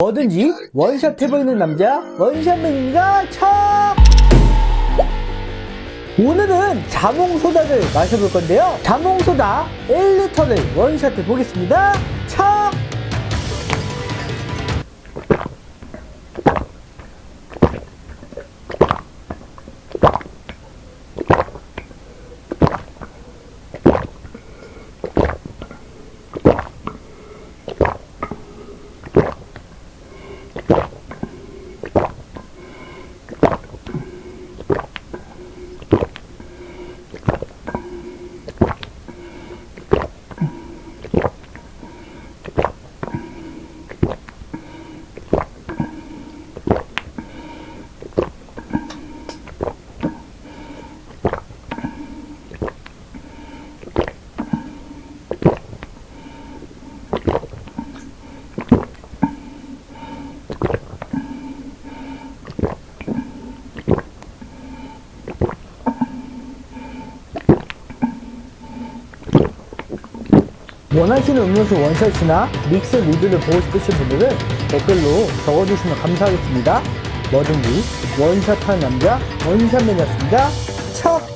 뭐든지 원샷 해보이는 남자 원샷맨입니다. 차! 오늘은 자몽소다를 마셔볼 건데요. 자몽소다 1리터를 원샷 해 보겠습니다 원하시는 음료수 원샷이나 믹스 리뷰를 보고 싶으신 분들은 댓글로 적어주시면 감사하겠습니다. 뭐든지 원샷하는 남자 원샷맨이었습니다. 차